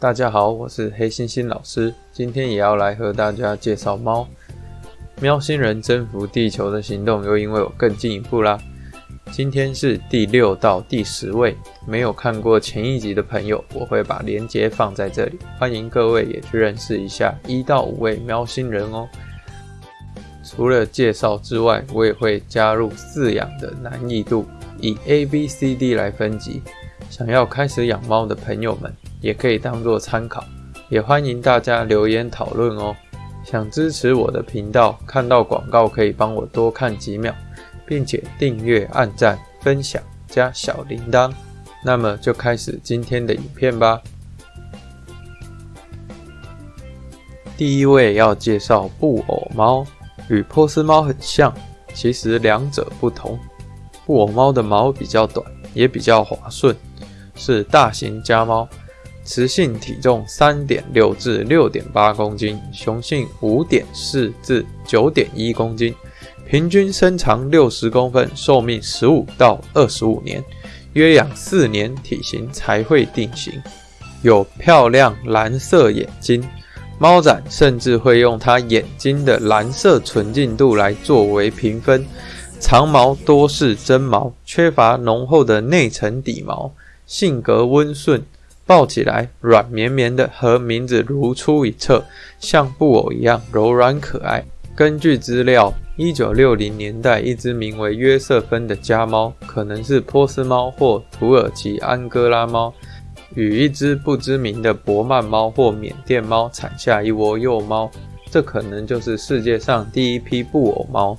大家好，我是黑猩猩老师，今天也要来和大家介绍猫。喵星人征服地球的行动又因为我更进一步啦。今天是第六到第十位，没有看过前一集的朋友，我会把链接放在这里，欢迎各位也去认识一下一到五位喵星人哦。除了介绍之外，我也会加入饲养的难易度，以 A、B、C、D 来分级。想要开始养猫的朋友们，也可以当做参考，也欢迎大家留言讨论哦。想支持我的频道，看到广告可以帮我多看几秒，并且订阅、按赞、分享加小铃铛。那么就开始今天的影片吧。第一位要介绍布偶猫，与波斯猫很像，其实两者不同。布偶猫的毛比较短，也比较滑顺。是大型家猫，雌性体重三点六至六点八公斤，雄性五点四至九点一公斤，平均身长六十公分，寿命十五到二十五年，约养四年体型才会定型。有漂亮蓝色眼睛，猫展甚至会用它眼睛的蓝色纯净度来作为评分。长毛多是真毛，缺乏浓厚的内层底毛。性格温顺，抱起来软绵绵的，和名字如出一辙，像布偶一样柔软可爱。根据资料，一九六零年代，一只名为约瑟芬的家猫，可能是波斯猫或土耳其安哥拉猫，与一只不知名的伯曼猫或缅甸猫产下一窝幼猫，这可能就是世界上第一批布偶猫。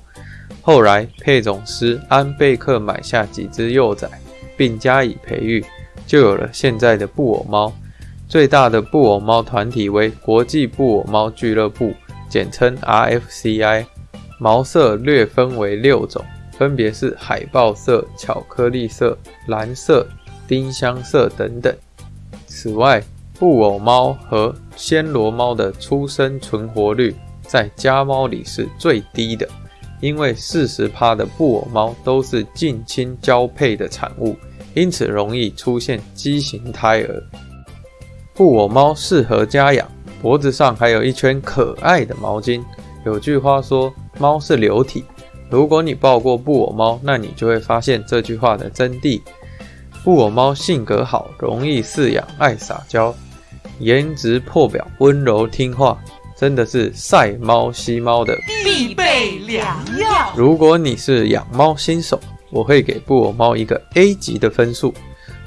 后来，配种师安贝克买下几只幼崽，并加以培育。就有了现在的布偶猫。最大的布偶猫团体为国际布偶猫俱乐部，简称 RFCI。毛色略分为六种，分别是海豹色、巧克力色、蓝色、丁香色等等。此外，布偶猫和暹罗猫的出生存活率在家猫里是最低的，因为四十趴的布偶猫都是近亲交配的产物。因此容易出现畸形胎儿。布偶猫适合家养，脖子上还有一圈可爱的毛巾。有句话说，猫是流体。如果你抱过布偶猫，那你就会发现这句话的真谛。布偶猫性格好，容易饲养，爱撒娇，颜值破表，温柔听话，真的是晒猫吸猫的必备良药。如果你是养猫新手，我会给布偶猫一个 A 级的分数，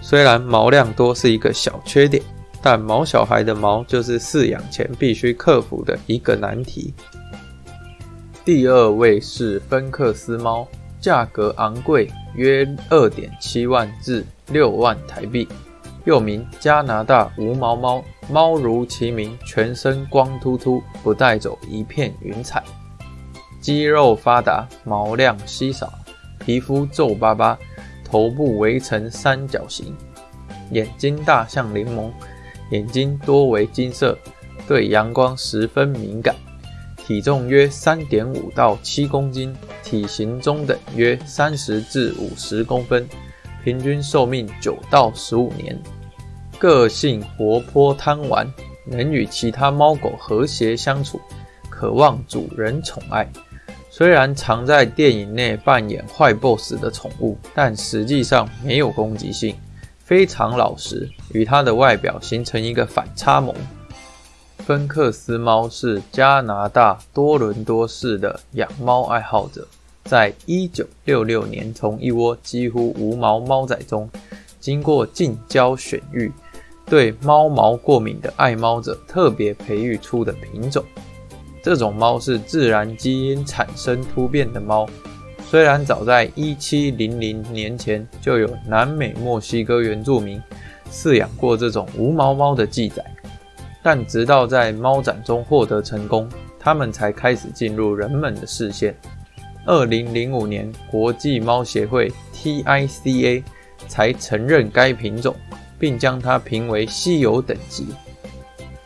虽然毛量多是一个小缺点，但毛小孩的毛就是饲养前必须克服的一个难题。第二位是芬克斯猫，价格昂贵，约二点七万至六万台币，又名加拿大无毛猫。猫如其名，全身光秃秃，不带走一片云彩，肌肉发达，毛量稀少。皮肤皱巴巴，头部围成三角形，眼睛大像柠檬，眼睛多为金色，对阳光十分敏感，体重约三点五到七公斤，体型中等，约三十至五十公分，平均寿命九到十五年，个性活泼贪玩，能与其他猫狗和谐相处，渴望主人宠爱。虽然常在电影内扮演坏 BOSS 的宠物，但实际上没有攻击性，非常老实，与它的外表形成一个反差萌。芬克斯猫是加拿大多伦多市的养猫爱好者，在一九六六年从一窝几乎无毛猫仔中，经过近郊选育，对猫毛过敏的爱猫者特别培育出的品种。这种猫是自然基因产生突变的猫，虽然早在一七零零年前就有南美墨西哥原住民饲养过这种无毛猫的记载，但直到在猫展中获得成功，它们才开始进入人们的视线。二零零五年，国际猫协会 TICA 才承认该品种，并将它评为稀有等级。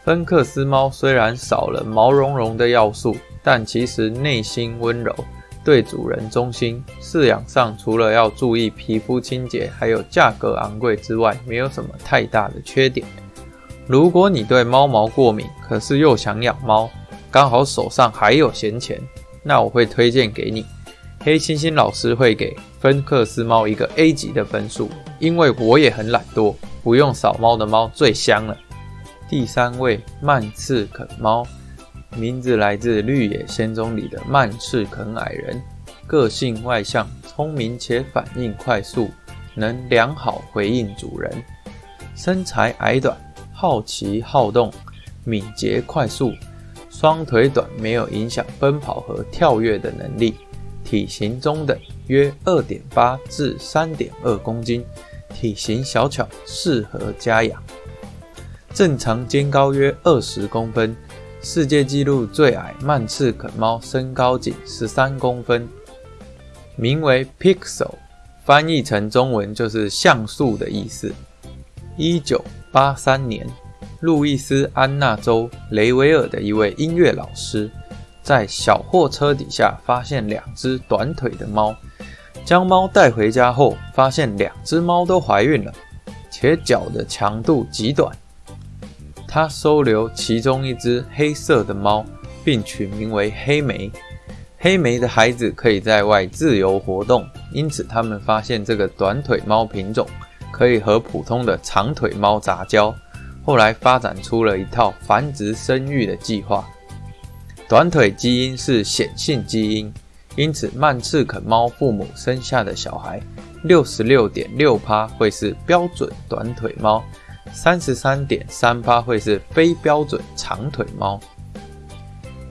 芬克斯猫虽然少了毛茸茸的要素，但其实内心温柔，对主人忠心。饲养上除了要注意皮肤清洁，还有价格昂贵之外，没有什么太大的缺点。如果你对猫毛过敏，可是又想养猫，刚好手上还有闲钱，那我会推荐给你。黑猩猩老师会给芬克斯猫一个 A 级的分数，因为我也很懒惰，不用扫猫的猫最香了。第三位曼赤肯猫，名字来自《绿野仙踪》里的曼赤肯矮人，个性外向、聪明且反应快速，能良好回应主人。身材矮短，好奇好动，敏捷快速，双腿短没有影响奔跑和跳跃的能力。体型中等，约二点八至三点二公斤，体型小巧，适合家养。正常肩高约二十公分，世界纪录最矮曼赤肯猫身高仅十三公分，名为 Pixel，翻译成中文就是像素的意思。一九八三年，路易斯安那州雷维尔的一位音乐老师。在小货车底下发现两只短腿的猫，将猫带回家后，发现两只猫都怀孕了，且脚的强度极短。他收留其中一只黑色的猫，并取名为黑莓。黑莓的孩子可以在外自由活动，因此他们发现这个短腿猫品种可以和普通的长腿猫杂交。后来发展出了一套繁殖生育的计划。短腿基因是显性基因，因此曼赤肯猫父母生下的小孩，六十六点六趴会是标准短腿猫，三十三点三趴会是非标准长腿猫。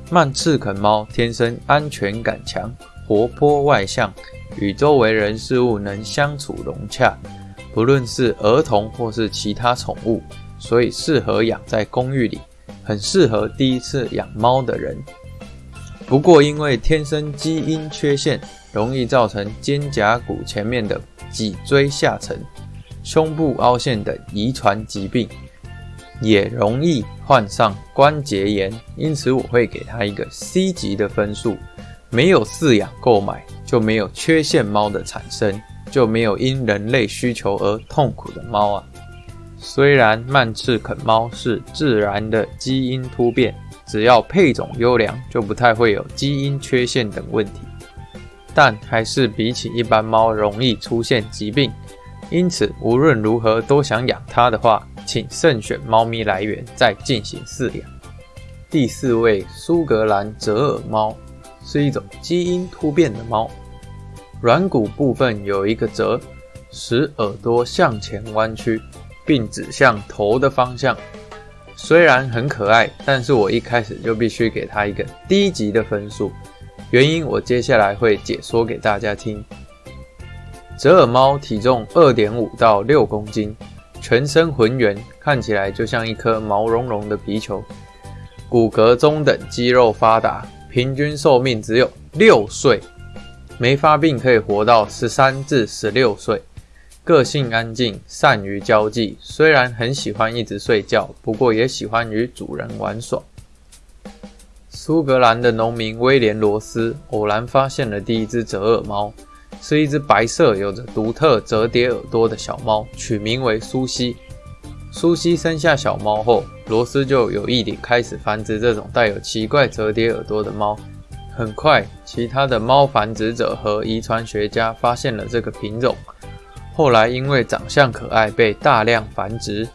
曼赤肯猫天生安全感强，活泼外向，与周围人事物能相处融洽，不论是儿童或是其他宠物，所以适合养在公寓里。很适合第一次养猫的人，不过因为天生基因缺陷，容易造成肩胛骨前面的脊椎下沉、胸部凹陷等遗传疾病，也容易患上关节炎。因此，我会给他一个 C 级的分数。没有饲养购买，就没有缺陷猫的产生，就没有因人类需求而痛苦的猫啊。虽然曼赤肯猫是自然的基因突变，只要配种优良，就不太会有基因缺陷等问题，但还是比起一般猫容易出现疾病。因此，无论如何都想养它的话，请慎选猫咪来源再进行饲养。第四位苏格兰折耳猫是一种基因突变的猫，软骨部分有一个折，使耳朵向前弯曲。并指向头的方向，虽然很可爱，但是我一开始就必须给它一个低级的分数。原因我接下来会解说给大家听。折耳猫体重二点五到六公斤，全身浑圆，看起来就像一颗毛茸茸的皮球，骨骼中等，肌肉发达，平均寿命只有六岁，没发病可以活到十三至十六岁。个性安静，善于交际。虽然很喜欢一直睡觉，不过也喜欢与主人玩耍。苏格兰的农民威廉·罗斯偶然发现了第一只折耳猫，是一只白色、有着独特折叠耳朵的小猫，取名为苏西。苏西生下小猫后，罗斯就有意地开始繁殖这种带有奇怪折叠耳朵的猫。很快，其他的猫繁殖者和遗传学家发现了这个品种。后来因为长相可爱被大量繁殖。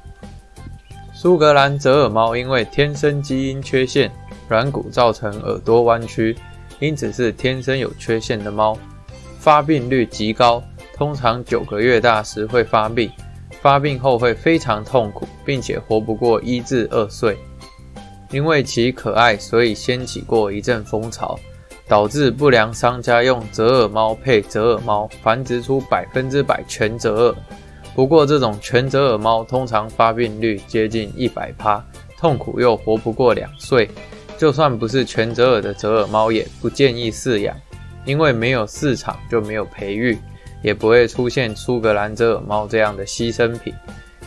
苏格兰折耳猫因为天生基因缺陷，软骨造成耳朵弯曲，因此是天生有缺陷的猫。发病率极高，通常九个月大时会发病，发病后会非常痛苦，并且活不过一至二岁。因为其可爱，所以掀起过一阵风潮。导致不良商家用折耳猫配折耳猫繁殖出百分之百全折耳。不过，这种全折耳猫通常发病率接近一百趴，痛苦又活不过两岁。就算不是全折耳的折耳猫，也不建议饲养，因为没有市场就没有培育，也不会出现苏格兰折耳猫这样的牺牲品。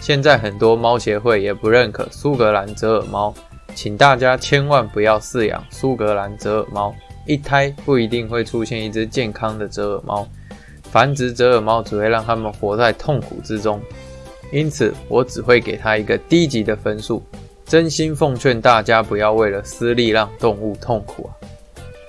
现在很多猫协会也不认可苏格兰折耳猫，请大家千万不要饲养苏格兰折耳猫。一胎不一定会出现一只健康的折耳猫，繁殖折耳猫只会让它们活在痛苦之中。因此我只会给它一个低级的分数。真心奉劝大家不要为了私利让动物痛苦啊！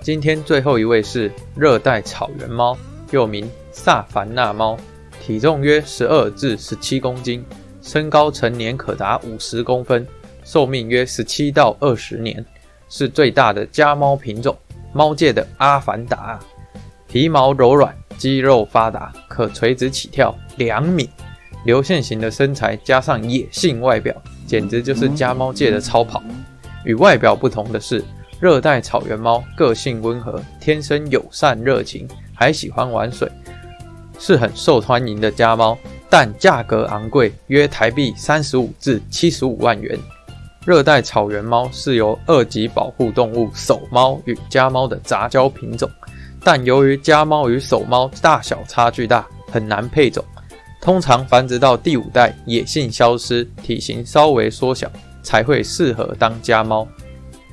今天最后一位是热带草原猫，又名萨凡纳猫，体重约十二至十七公斤，身高成年可达五十公分，寿命约十七到二十年，是最大的家猫品种，猫界的阿凡达。皮毛柔软，肌肉发达，可垂直起跳两米，流线型的身材加上野性外表。简直就是家猫界的超跑。与外表不同的是，热带草原猫个性温和，天生友善热情，还喜欢玩水，是很受欢迎的家猫。但价格昂贵，约台币三十五至七十五万元。热带草原猫是由二级保护动物守猫与家猫的杂交品种，但由于家猫与守猫大小差距大，很难配种。通常繁殖到第五代，野性消失，体型稍微缩小，才会适合当家猫。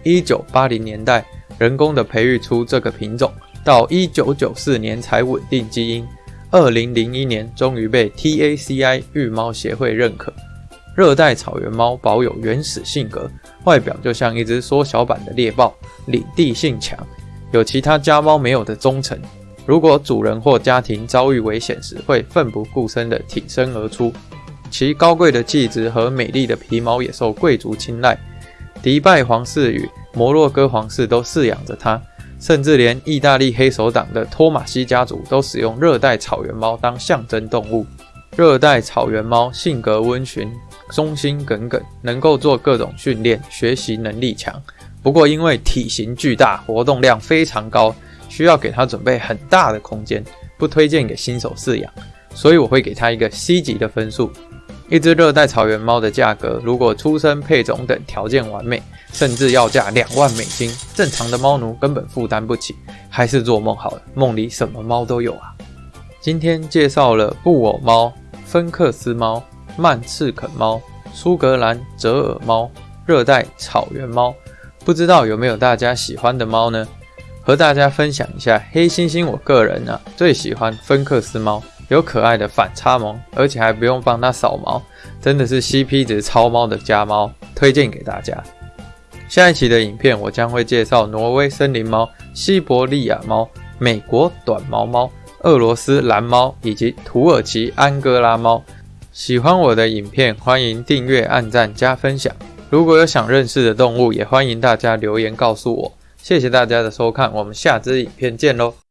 一九八零年代，人工的培育出这个品种，到一九九四年才稳定基因。二零零一年，终于被 TACI 育猫协会认可。热带草原猫保有原始性格，外表就像一只缩小版的猎豹，领地性强，有其他家猫没有的忠诚。如果主人或家庭遭遇危险时，会奋不顾身地挺身而出。其高贵的气质和美丽的皮毛也受贵族青睐。迪拜皇室与摩洛哥皇室都饲养着它，甚至连意大利黑手党的托马西家族都使用热带草原猫当象征动物。热带草原猫性格温驯、忠心耿耿，能够做各种训练，学习能力强。不过因为体型巨大，活动量非常高。需要给它准备很大的空间，不推荐给新手饲养，所以我会给它一个 C 级的分数。一只热带草原猫的价格，如果出生、配种等条件完美，甚至要价两万美金，正常的猫奴根本负担不起，还是做梦好了，梦里什么猫都有啊。今天介绍了布偶猫、芬克斯猫、曼赤肯猫、苏格兰折耳猫、热带草原猫，不知道有没有大家喜欢的猫呢？和大家分享一下黑猩猩，我个人呢最喜欢芬克斯猫，有可爱的反差萌，而且还不用帮它扫毛，真的是 CP 值超猫的家猫，推荐给大家。下一期的影片我将会介绍挪威森林猫、西伯利亚猫、美国短毛猫、俄罗斯蓝猫以及土耳其安哥拉猫。喜欢我的影片，欢迎订阅、按赞、加分享。如果有想认识的动物，也欢迎大家留言告诉我。谢谢大家的收看，我们下支影片见喽。